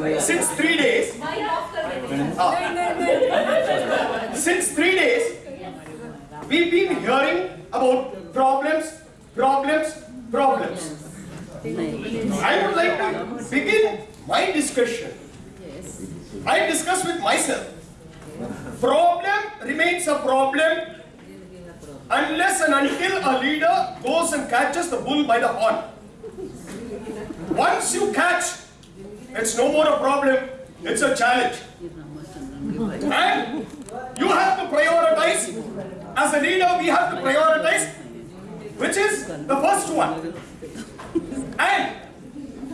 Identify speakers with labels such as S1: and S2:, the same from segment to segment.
S1: since three days, ah. since three days, we've been hearing about problems, problems, problems. I would like to begin my discussion. I discuss with myself. Problem remains a problem unless and until a leader goes and catches the bull by the horn. Once you catch it's no more a problem, it's a challenge. And you have to prioritize. As a leader, we have to prioritize, which is the first one. And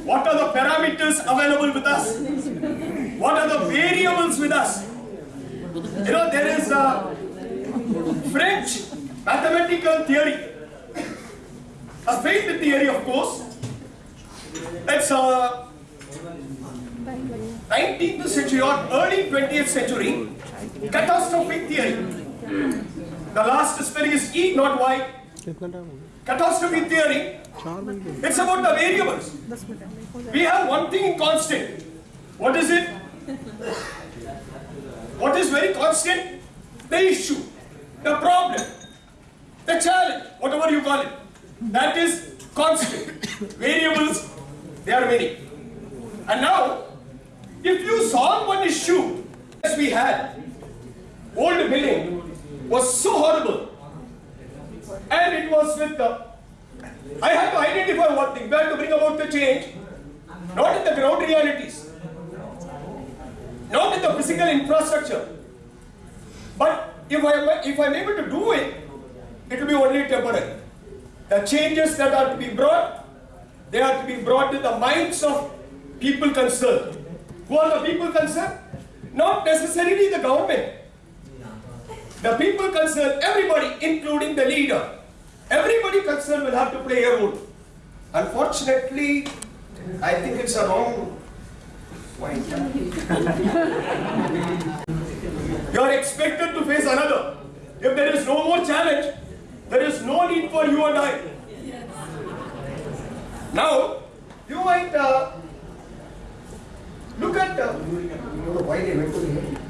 S1: what are the parameters available with us? What are the variables with us? You know, there is a French mathematical theory, a field theory, of course. It's a 19th century or early 20th century catastrophic theory. The last spelling is E, not Y. Catastrophe theory. It's about the variables. We have one thing constant. What is it? What is very constant? The issue, the problem, the challenge, whatever you call it. That is constant. Variables, they are many. And now, if you solve one issue, as we had, old milling was so horrible. And it was with the, I had to identify one thing, we had to bring about the change, not in the ground realities, not in the physical infrastructure. But if I if I am able to do it, it will be only temporary. The changes that are to be brought, they are to be brought to the minds of people concerned. Who are the people concerned? Not necessarily the government. The people concerned, everybody, including the leader, everybody concerned will have to play a role. Unfortunately, I think it's a wrong point. you are expected to face another. If there is no more challenge, there is no need for you and I. Now, you might uh, look at uh, why they went to the